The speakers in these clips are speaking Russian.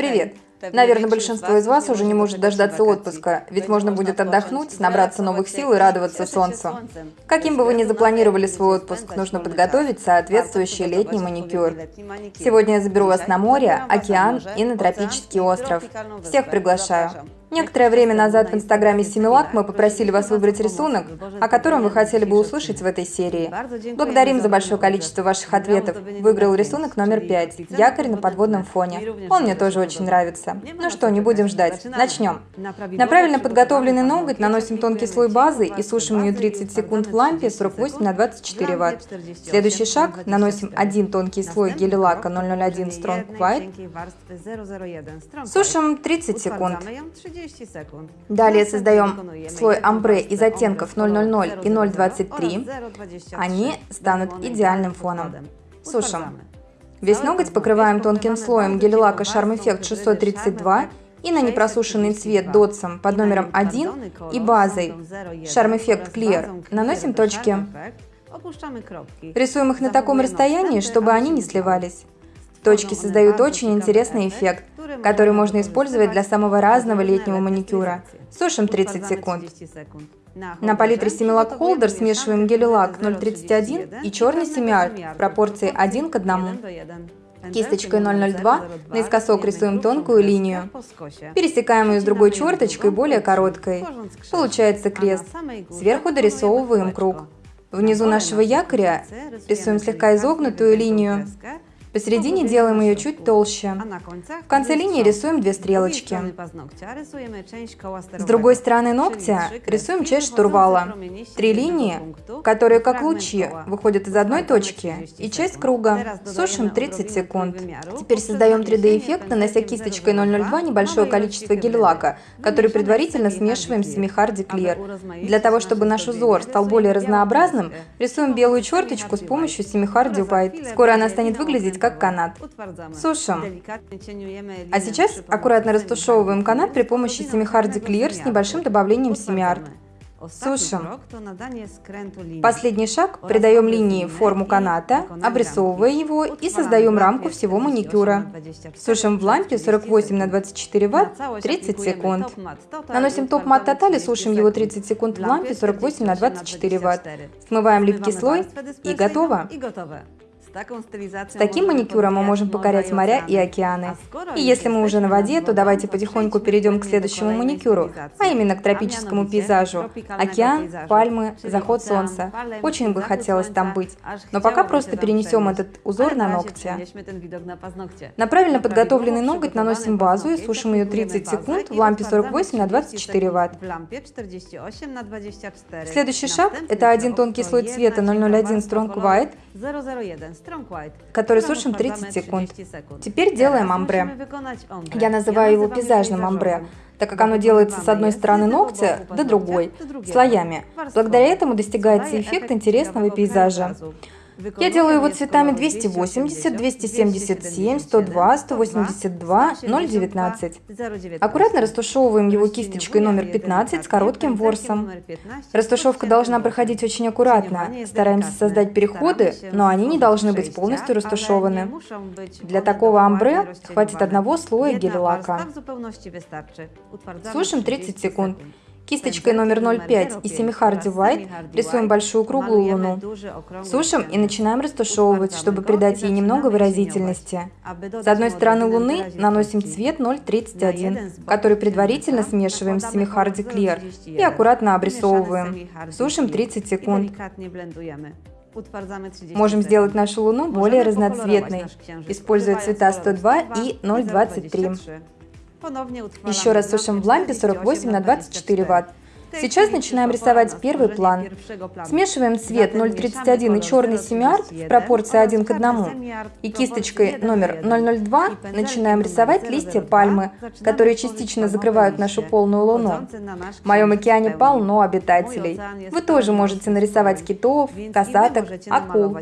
Привет! Наверное, большинство из вас уже не может дождаться отпуска, ведь можно будет отдохнуть, набраться новых сил и радоваться солнцу. Каким бы вы ни запланировали свой отпуск, нужно подготовить соответствующий летний маникюр. Сегодня я заберу вас на море, океан и на тропический остров. Всех приглашаю. Некоторое время назад в инстаграме Симилак мы попросили вас выбрать рисунок, о котором вы хотели бы услышать в этой серии. Благодарим за большое количество ваших ответов. Выиграл рисунок номер пять – якорь на подводном фоне. Он мне тоже очень нравится. Ну что, не будем ждать. Начнем. На правильно подготовленный ноготь наносим тонкий слой базы и сушим ее 30 секунд в лампе 48 на 24 Вт. Следующий шаг – наносим один тонкий слой гель-лака 001 Strong White. Сушим 30 секунд. Далее создаем слой амбре из оттенков 000 и 023. Они станут идеальным фоном. Сушим. Весь ноготь покрываем тонким слоем гель-лака Charm Effect 632 и на непросушенный цвет дотсом под номером 1 и базой Charm Effect Clear наносим точки. Рисуем их на таком расстоянии, чтобы они не сливались. Точки создают очень интересный эффект, который можно использовать для самого разного летнего маникюра. Сушим 30 секунд. На палитре Similac Holder смешиваем гель-лак 031 и черный семиарт в пропорции 1 к 1. Кисточкой 002 наискосок рисуем тонкую линию. Пересекаем ее с другой черточкой, более короткой. Получается крест. Сверху дорисовываем круг. Внизу нашего якоря рисуем слегка изогнутую линию. Посередине делаем ее чуть толще. В конце линии рисуем две стрелочки. С другой стороны ногтя рисуем часть штурвала. Три линии, которые как лучи выходят из одной точки, и часть круга. Сушим 30 секунд. Теперь создаем 3D-эффект, нанося кисточкой 002 небольшое количество гель-лака, который предварительно смешиваем с Semihardy Clear. Для того, чтобы наш узор стал более разнообразным, рисуем белую черточку с помощью Semihardy White. Скоро она станет выглядеть как канат. Сушим. А сейчас аккуратно растушевываем канат при помощи семихарди Clear с небольшим добавлением семиарт. Сушим. Последний шаг – придаем линии форму каната, обрисовывая его и создаем рамку всего маникюра. Сушим в лампе 48 на 24 Вт 30 секунд. Наносим топ-мат Тоталь и сушим его 30 секунд в лампе 48 на 24 Вт. Смываем липкий слой и готово. С таким маникюром мы можем покорять моря и океаны. И если мы уже на воде, то давайте потихоньку перейдем к следующему маникюру, а именно к тропическому пейзажу. Океан, пальмы, заход солнца. Очень бы хотелось там быть. Но пока просто перенесем этот узор на ногти. На правильно подготовленный ноготь наносим базу и сушим ее 30 секунд в лампе 48 на 24 Вт. Следующий шаг – это один тонкий слой цвета 001 Strong White, который сушим 30 секунд. Теперь делаем амбре. Я называю его пейзажным амбре, так как оно делается с одной стороны ногтя до другой, слоями. Благодаря этому достигается эффект интересного пейзажа. Я делаю его цветами 280, 277, 102, 182, 019. Аккуратно растушевываем его кисточкой номер 15 с коротким ворсом. Растушевка должна проходить очень аккуратно. Стараемся создать переходы, но они не должны быть полностью растушеваны. Для такого амбре хватит одного слоя гель-лака. Сушим 30 секунд. Кисточкой номер 05 и Семихарди White рисуем большую круглую луну. Сушим и начинаем растушевывать, чтобы придать ей немного выразительности. С одной стороны луны наносим цвет 031, который предварительно смешиваем с Семихарди Clear и аккуратно обрисовываем. Сушим 30 секунд. Можем сделать нашу луну более разноцветной, используя цвета 102 и 023. Еще раз сушим в лампе 48 на 24 Вт. Сейчас начинаем рисовать первый план. Смешиваем цвет 031 и черный семиарт в пропорции 1 к 1. И кисточкой номер 002 начинаем рисовать листья пальмы, которые частично закрывают нашу полную луну. В моем океане полно обитателей. Вы тоже можете нарисовать китов, касаток, акул.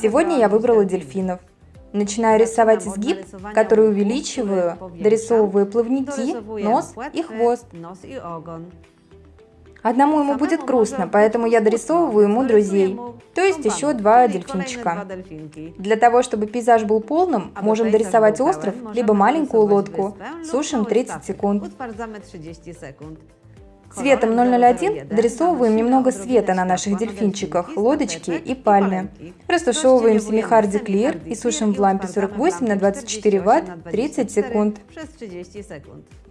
Сегодня я выбрала дельфинов. Начинаю рисовать изгиб, который увеличиваю, дорисовываю плавники, нос и хвост. Одному ему будет грустно, поэтому я дорисовываю ему друзей. То есть еще два дельфинчика. Для того, чтобы пейзаж был полным, можем дорисовать остров, либо маленькую лодку. Сушим 30 секунд. Цветом 001 дорисовываем немного света на наших дельфинчиках, лодочке и пальме. Растушевываем семихарди клир и сушим в лампе 48 на 24 Вт 30 секунд.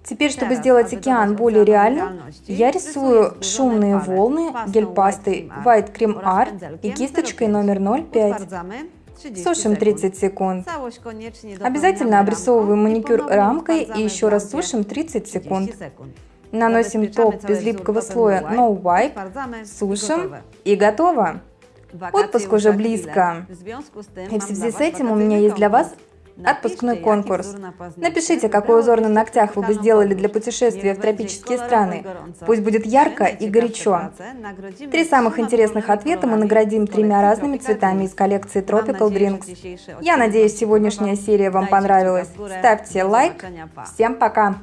Теперь, чтобы сделать океан более реальным, я рисую шумные волны гель-пастой White Cream Art и кисточкой номер 05. Сушим 30 секунд. Обязательно обрисовываем маникюр рамкой и еще раз сушим 30 секунд. Наносим топ без липкого слоя. No Wipe, сушим. И готово. Отпуск уже близко. И в связи с этим у меня есть для вас Отпускной конкурс. Напишите, какой узор на ногтях вы бы сделали для путешествия в тропические страны. Пусть будет ярко и горячо. Три самых интересных ответа мы наградим тремя разными цветами из коллекции Tropical Drinks. Я надеюсь, сегодняшняя серия вам понравилась. Ставьте лайк. Всем пока!